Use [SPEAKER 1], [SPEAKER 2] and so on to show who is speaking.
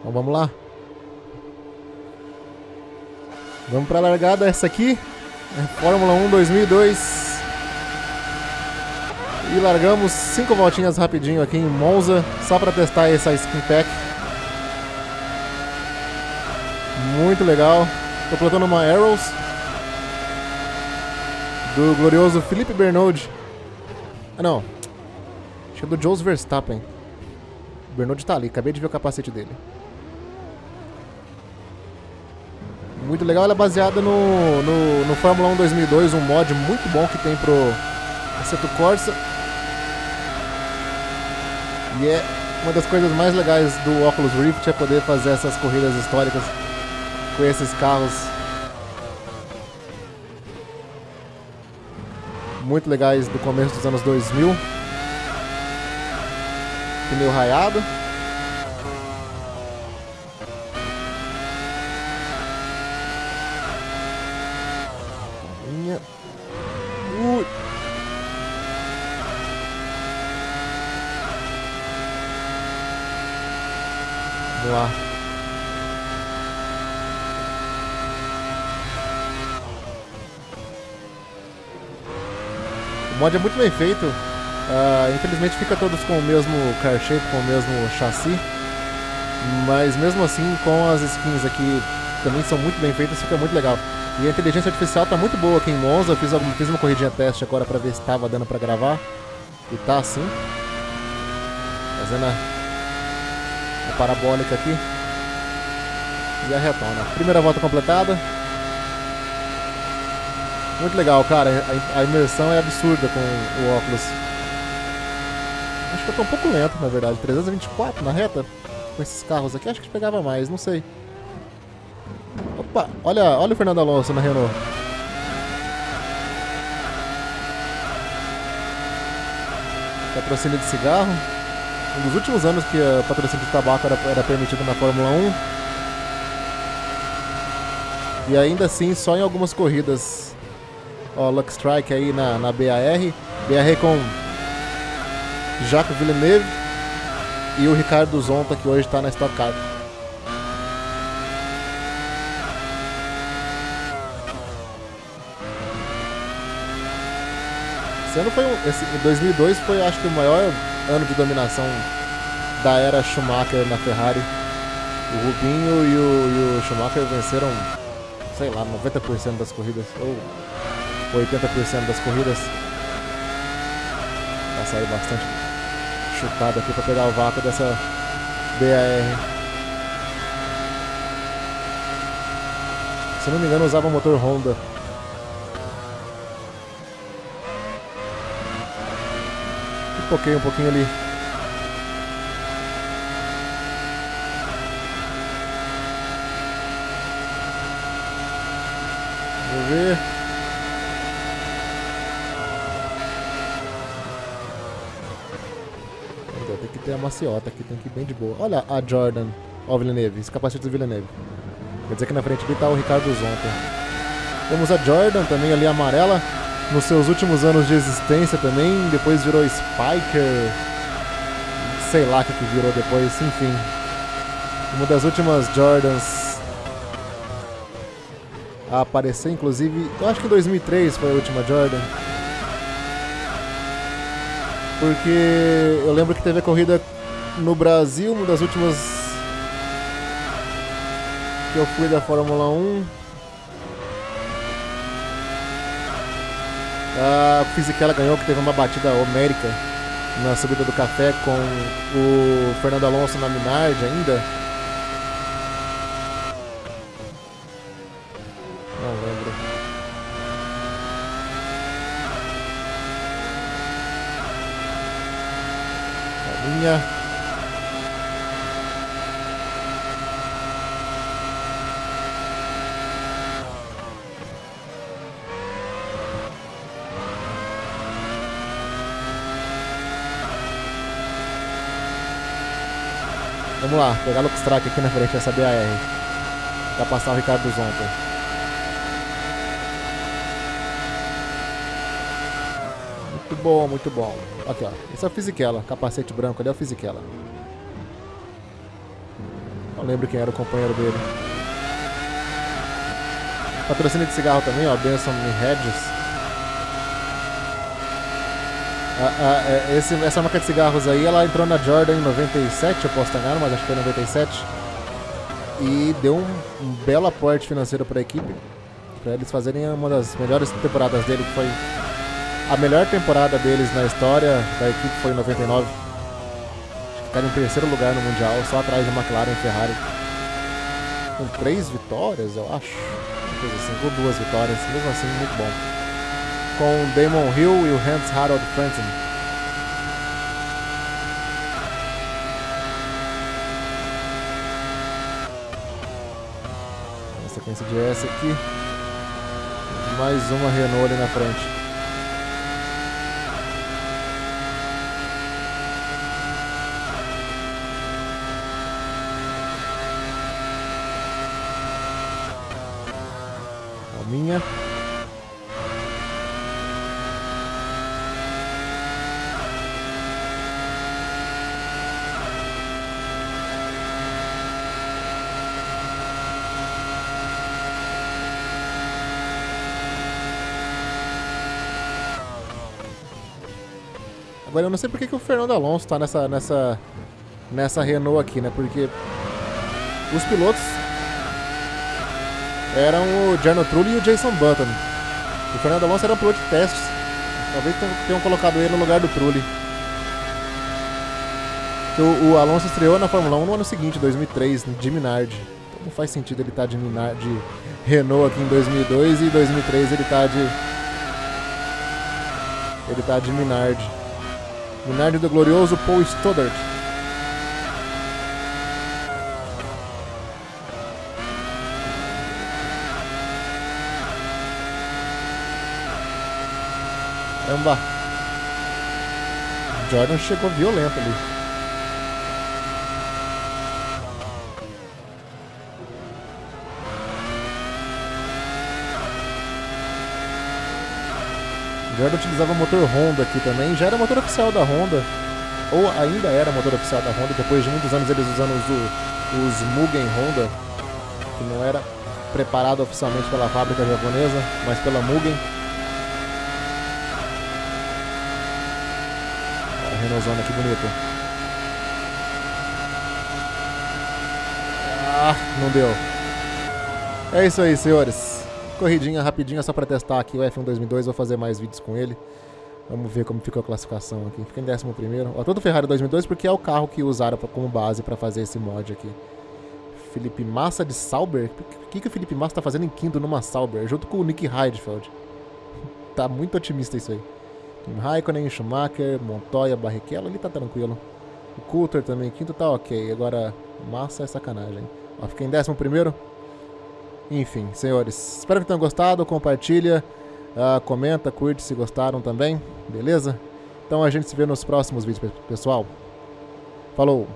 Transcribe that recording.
[SPEAKER 1] Então vamos lá. Vamos para a largada, essa aqui é Fórmula 1 2002. E largamos cinco voltinhas rapidinho aqui em Monza, só para testar essa skin pack. Muito legal. Tô plantando uma Arrows do glorioso Felipe Bernold. Ah não, acho que é do Jos Verstappen. O Bernold tá ali, acabei de ver o capacete dele. Muito legal. Ela é baseada no, no, no Fórmula 1 2002, um mod muito bom que tem pro Assetto Corsa. E é uma das coisas mais legais do Oculus Rift é poder fazer essas corridas históricas com esses carros muito legais do começo dos anos 2000. Pneu raiado. Vamos lá. O mod é muito bem feito. Uh, infelizmente fica todos com o mesmo car shape, com o mesmo chassi. Mas mesmo assim, com as skins aqui também são muito bem feitas, fica muito legal. E a inteligência artificial tá muito boa aqui em Monza. Eu fiz, alguma, fiz uma corridinha teste agora pra ver se tava dando pra gravar. E tá assim. Fazendo a a parabólica aqui. E a retona. Primeira volta completada. Muito legal, cara. A, imersão é absurda com o óculos. Acho que eu tô um pouco lento, na verdade. 324 na reta? Com esses carros aqui. Acho que pegava mais, não sei. Opa, olha, olha o Fernando Alonso na Renault. Patrocínio de cigarro um dos últimos anos que o patrocínio de tabaco era, era permitido na Fórmula 1. E ainda assim, só em algumas corridas. Ó, Luck Strike aí na, na BAR. BAR com Jacques Villeneuve e o Ricardo Zonta, que hoje está na Stock Car. Esse ano foi um, esse, 2002 foi acho que o maior ano de dominação da era Schumacher na Ferrari. O Rubinho e o, e o Schumacher venceram, sei lá, 90% das corridas, ou 80% das corridas. Vai sair bastante chutado aqui para pegar o vácuo dessa BAR. Se não me engano, usava motor Honda Toquei um pouquinho ali. Vamos ver. Tem que ter a maciota aqui, tem que ir bem de boa. Olha a Jordan. Ó o Villeneuve, esse capacete do Villeneuve. Quer dizer que na frente ali tá o Ricardo Zonta. Temos a Jordan também ali amarela nos seus últimos anos de existência também, depois virou Spiker, sei lá o que, virou depois, enfim. Uma das últimas Jordans a aparecer, inclusive, eu acho que em 2003 foi a última Jordan. Porque eu lembro que teve a corrida no Brasil, uma das últimas que eu fui da Fórmula 1. A Fisichella ganhou, que teve uma batida homérica na subida do café com o Fernando Alonso na Minardi ainda. Não lembro. Linha. Vamos lá, pegar o Track aqui na frente dessa BAR. Pra passar o Ricardo Zonta. Muito bom, muito bom. Aqui, ó. Esse é o Fisichella. Capacete branco ali é o Fisichella. Não lembro quem era o companheiro dele. Patrocínio de cigarro também, ó. Benson Hedges. Ah, ah, é, esse, essa marca de cigarros aí, ela entrou na Jordan em 97, eu posso estar enganado, mas acho que foi em 97. E deu um, um belo aporte financeiro para a equipe, para eles fazerem uma das melhores temporadas dele, que foi a melhor temporada deles na história da equipe foi em 99. Ficaram em terceiro lugar no Mundial, só atrás da McLaren e Ferrari. Com três vitórias, eu acho. Coisa assim, com duas vitórias, mesmo assim, muito bom com Damon Hill e o Hans Harold Frentzen. A sequência de S aqui. Mais uma Renault ali na frente. Agora eu não sei porque que o Fernando Alonso tá nessa, nessa, nessa Renault aqui, né? Porque os pilotos eram o Jarno Trulli e o Jason Button. O Fernando Alonso era um piloto de testes. Talvez tenham colocado ele no lugar do Trulli. O, o, Alonso estreou na Fórmula 1 no ano seguinte, 2003, de Minardi. Então não faz sentido ele estar tá de, Minardi, de Renault aqui em 2002 e em 2003 ele está de... Ele tá de Minardi. Minardi do glorioso Paul Stoddart. Caramba. Jordan chegou violento ali. Jordan utilizava motor Honda aqui também, já era motor oficial da Honda, ou ainda era motor oficial da Honda, depois de muitos anos eles usando os, os Mugen Honda, que não era preparado oficialmente pela fábrica japonesa, mas pela Mugen. A Renaultzona aqui bonita. Ah, não deu. É isso aí, senhores. Corridinha rapidinha só para testar aqui o F1 2002, vou fazer mais vídeos com ele. Vamos ver como ficou a classificação aqui. Fica em 11 primeiro. Ó, todo Ferrari 2002 porque é o carro que usaram pra, como base para fazer esse mod aqui. Felipe Massa de Sauber? O que, que o Felipe Massa tá fazendo em quinto numa Sauber? Junto com o Nick Heidfeld. tá muito otimista isso aí. Kim Raikkonen, Schumacher, Montoya, Barrichello, ali tá tranquilo. O Coulter também, quinto tá ok. Agora, Massa é sacanagem. Ó, fica em 11 primeiro. Enfim, senhores, espero que tenham gostado, compartilha, uh, comenta, curte se gostaram também, beleza? Então a gente se vê nos próximos vídeos, pessoal. Falou!